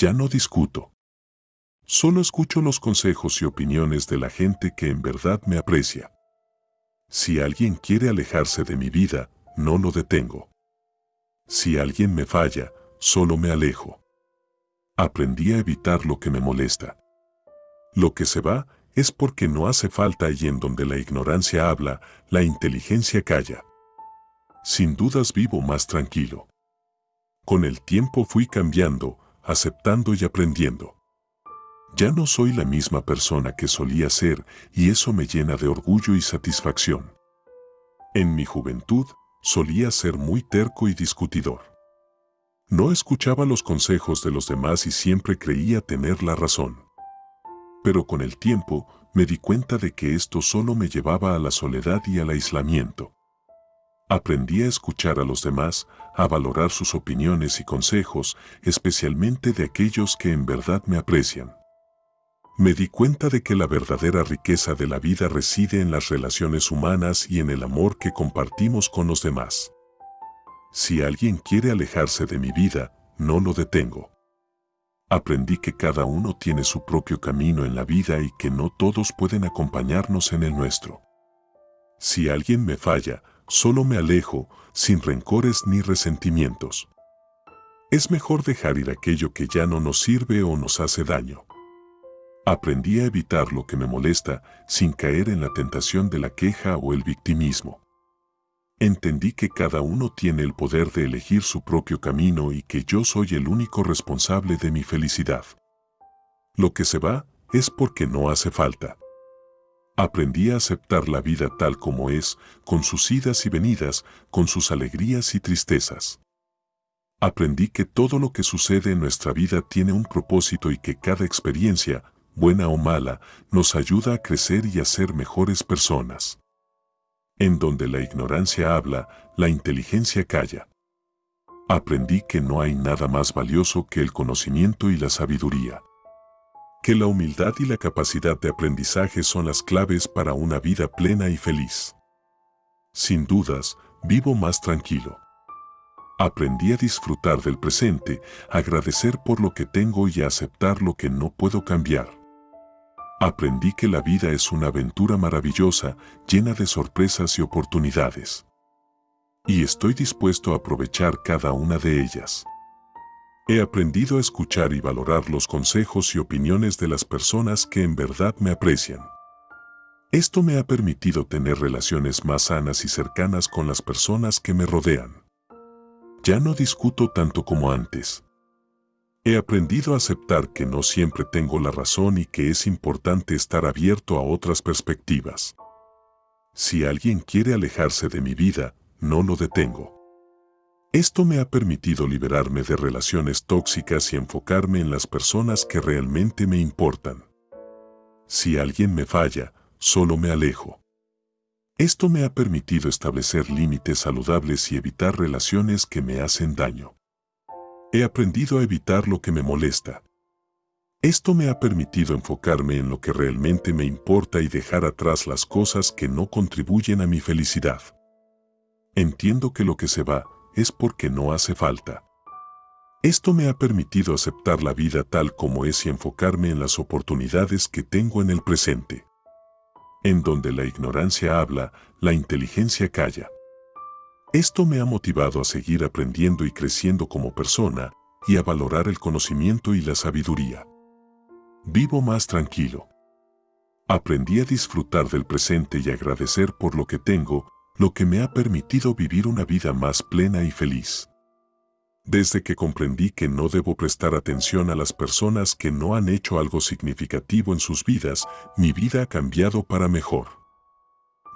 Ya no discuto. Solo escucho los consejos y opiniones de la gente que en verdad me aprecia. Si alguien quiere alejarse de mi vida, no lo detengo. Si alguien me falla, solo me alejo. Aprendí a evitar lo que me molesta. Lo que se va es porque no hace falta y en donde la ignorancia habla, la inteligencia calla. Sin dudas vivo más tranquilo. Con el tiempo fui cambiando, aceptando y aprendiendo. Ya no soy la misma persona que solía ser y eso me llena de orgullo y satisfacción. En mi juventud, solía ser muy terco y discutidor. No escuchaba los consejos de los demás y siempre creía tener la razón. Pero con el tiempo me di cuenta de que esto solo me llevaba a la soledad y al aislamiento. Aprendí a escuchar a los demás, a valorar sus opiniones y consejos, especialmente de aquellos que en verdad me aprecian. Me di cuenta de que la verdadera riqueza de la vida reside en las relaciones humanas y en el amor que compartimos con los demás. Si alguien quiere alejarse de mi vida, no lo detengo. Aprendí que cada uno tiene su propio camino en la vida y que no todos pueden acompañarnos en el nuestro. Si alguien me falla, solo me alejo, sin rencores ni resentimientos. Es mejor dejar ir aquello que ya no nos sirve o nos hace daño. Aprendí a evitar lo que me molesta sin caer en la tentación de la queja o el victimismo. Entendí que cada uno tiene el poder de elegir su propio camino y que yo soy el único responsable de mi felicidad. Lo que se va es porque no hace falta. Aprendí a aceptar la vida tal como es, con sus idas y venidas, con sus alegrías y tristezas. Aprendí que todo lo que sucede en nuestra vida tiene un propósito y que cada experiencia, buena o mala, nos ayuda a crecer y a ser mejores personas. En donde la ignorancia habla, la inteligencia calla. Aprendí que no hay nada más valioso que el conocimiento y la sabiduría. Que la humildad y la capacidad de aprendizaje son las claves para una vida plena y feliz. Sin dudas, vivo más tranquilo. Aprendí a disfrutar del presente, agradecer por lo que tengo y a aceptar lo que no puedo cambiar. Aprendí que la vida es una aventura maravillosa, llena de sorpresas y oportunidades. Y estoy dispuesto a aprovechar cada una de ellas. He aprendido a escuchar y valorar los consejos y opiniones de las personas que en verdad me aprecian. Esto me ha permitido tener relaciones más sanas y cercanas con las personas que me rodean. Ya no discuto tanto como antes. He aprendido a aceptar que no siempre tengo la razón y que es importante estar abierto a otras perspectivas. Si alguien quiere alejarse de mi vida, no lo detengo. Esto me ha permitido liberarme de relaciones tóxicas y enfocarme en las personas que realmente me importan. Si alguien me falla, solo me alejo. Esto me ha permitido establecer límites saludables y evitar relaciones que me hacen daño. He aprendido a evitar lo que me molesta. Esto me ha permitido enfocarme en lo que realmente me importa y dejar atrás las cosas que no contribuyen a mi felicidad. Entiendo que lo que se va es porque no hace falta. Esto me ha permitido aceptar la vida tal como es y enfocarme en las oportunidades que tengo en el presente. En donde la ignorancia habla, la inteligencia calla. Esto me ha motivado a seguir aprendiendo y creciendo como persona y a valorar el conocimiento y la sabiduría. Vivo más tranquilo. Aprendí a disfrutar del presente y agradecer por lo que tengo, lo que me ha permitido vivir una vida más plena y feliz. Desde que comprendí que no debo prestar atención a las personas que no han hecho algo significativo en sus vidas, mi vida ha cambiado para mejor.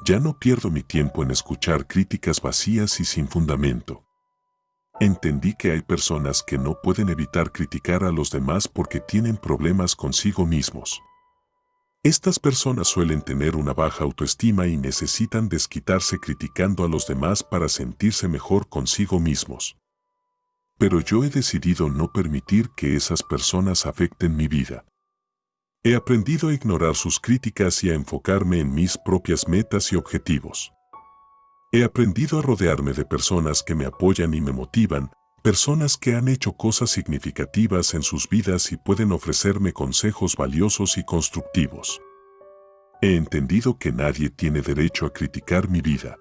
Ya no pierdo mi tiempo en escuchar críticas vacías y sin fundamento. Entendí que hay personas que no pueden evitar criticar a los demás porque tienen problemas consigo mismos. Estas personas suelen tener una baja autoestima y necesitan desquitarse criticando a los demás para sentirse mejor consigo mismos. Pero yo he decidido no permitir que esas personas afecten mi vida. He aprendido a ignorar sus críticas y a enfocarme en mis propias metas y objetivos. He aprendido a rodearme de personas que me apoyan y me motivan, personas que han hecho cosas significativas en sus vidas y pueden ofrecerme consejos valiosos y constructivos. He entendido que nadie tiene derecho a criticar mi vida.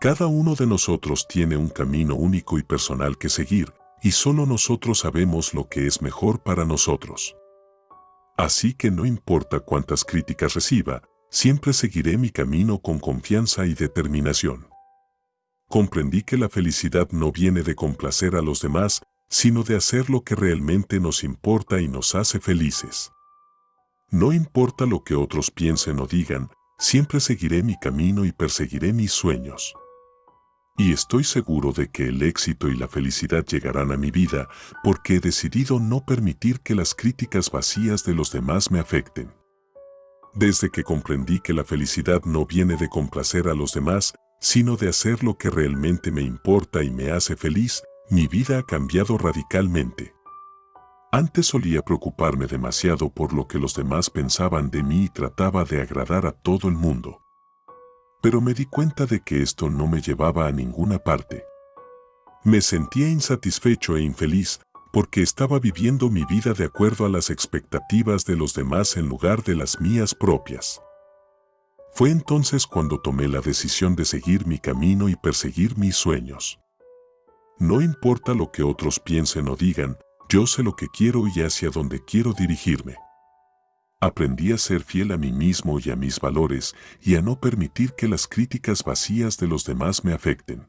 Cada uno de nosotros tiene un camino único y personal que seguir, y solo nosotros sabemos lo que es mejor para nosotros. Así que no importa cuántas críticas reciba, siempre seguiré mi camino con confianza y determinación comprendí que la felicidad no viene de complacer a los demás, sino de hacer lo que realmente nos importa y nos hace felices. No importa lo que otros piensen o digan, siempre seguiré mi camino y perseguiré mis sueños. Y estoy seguro de que el éxito y la felicidad llegarán a mi vida porque he decidido no permitir que las críticas vacías de los demás me afecten. Desde que comprendí que la felicidad no viene de complacer a los demás, sino de hacer lo que realmente me importa y me hace feliz, mi vida ha cambiado radicalmente. Antes solía preocuparme demasiado por lo que los demás pensaban de mí y trataba de agradar a todo el mundo. Pero me di cuenta de que esto no me llevaba a ninguna parte. Me sentía insatisfecho e infeliz porque estaba viviendo mi vida de acuerdo a las expectativas de los demás en lugar de las mías propias. Fue entonces cuando tomé la decisión de seguir mi camino y perseguir mis sueños. No importa lo que otros piensen o digan, yo sé lo que quiero y hacia dónde quiero dirigirme. Aprendí a ser fiel a mí mismo y a mis valores y a no permitir que las críticas vacías de los demás me afecten.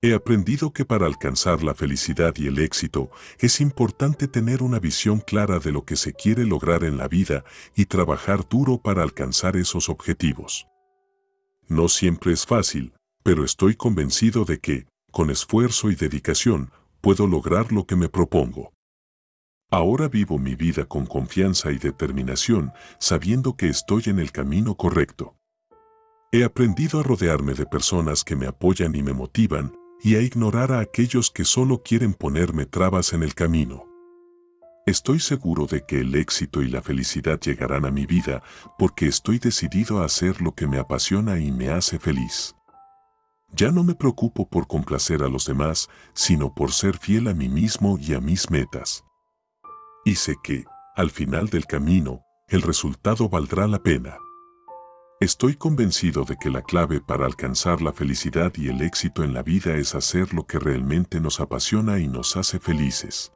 He aprendido que para alcanzar la felicidad y el éxito es importante tener una visión clara de lo que se quiere lograr en la vida y trabajar duro para alcanzar esos objetivos. No siempre es fácil, pero estoy convencido de que, con esfuerzo y dedicación, puedo lograr lo que me propongo. Ahora vivo mi vida con confianza y determinación, sabiendo que estoy en el camino correcto. He aprendido a rodearme de personas que me apoyan y me motivan, y a ignorar a aquellos que solo quieren ponerme trabas en el camino. Estoy seguro de que el éxito y la felicidad llegarán a mi vida porque estoy decidido a hacer lo que me apasiona y me hace feliz. Ya no me preocupo por complacer a los demás, sino por ser fiel a mí mismo y a mis metas. Y sé que, al final del camino, el resultado valdrá la pena. Estoy convencido de que la clave para alcanzar la felicidad y el éxito en la vida es hacer lo que realmente nos apasiona y nos hace felices.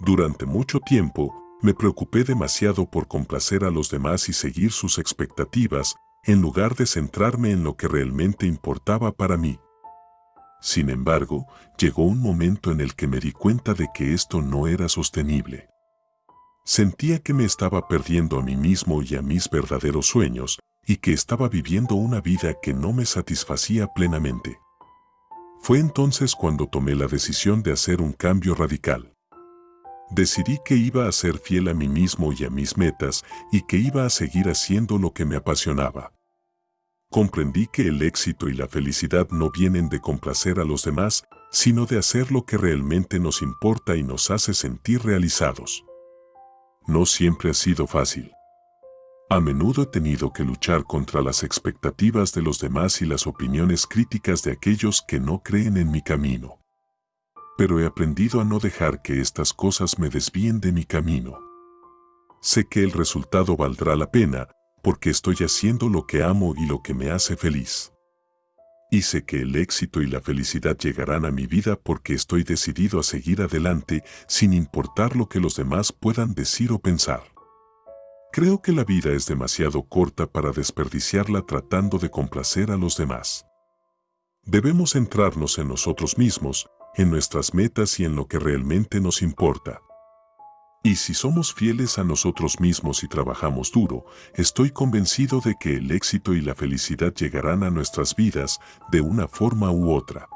Durante mucho tiempo, me preocupé demasiado por complacer a los demás y seguir sus expectativas, en lugar de centrarme en lo que realmente importaba para mí. Sin embargo, llegó un momento en el que me di cuenta de que esto no era sostenible. Sentía que me estaba perdiendo a mí mismo y a mis verdaderos sueños, y que estaba viviendo una vida que no me satisfacía plenamente. Fue entonces cuando tomé la decisión de hacer un cambio radical. Decidí que iba a ser fiel a mí mismo y a mis metas y que iba a seguir haciendo lo que me apasionaba. Comprendí que el éxito y la felicidad no vienen de complacer a los demás, sino de hacer lo que realmente nos importa y nos hace sentir realizados. No siempre ha sido fácil. A menudo he tenido que luchar contra las expectativas de los demás y las opiniones críticas de aquellos que no creen en mi camino. Pero he aprendido a no dejar que estas cosas me desvíen de mi camino. Sé que el resultado valdrá la pena porque estoy haciendo lo que amo y lo que me hace feliz. Y sé que el éxito y la felicidad llegarán a mi vida porque estoy decidido a seguir adelante sin importar lo que los demás puedan decir o pensar. Creo que la vida es demasiado corta para desperdiciarla tratando de complacer a los demás. Debemos centrarnos en nosotros mismos, en nuestras metas y en lo que realmente nos importa. Y si somos fieles a nosotros mismos y trabajamos duro, estoy convencido de que el éxito y la felicidad llegarán a nuestras vidas de una forma u otra.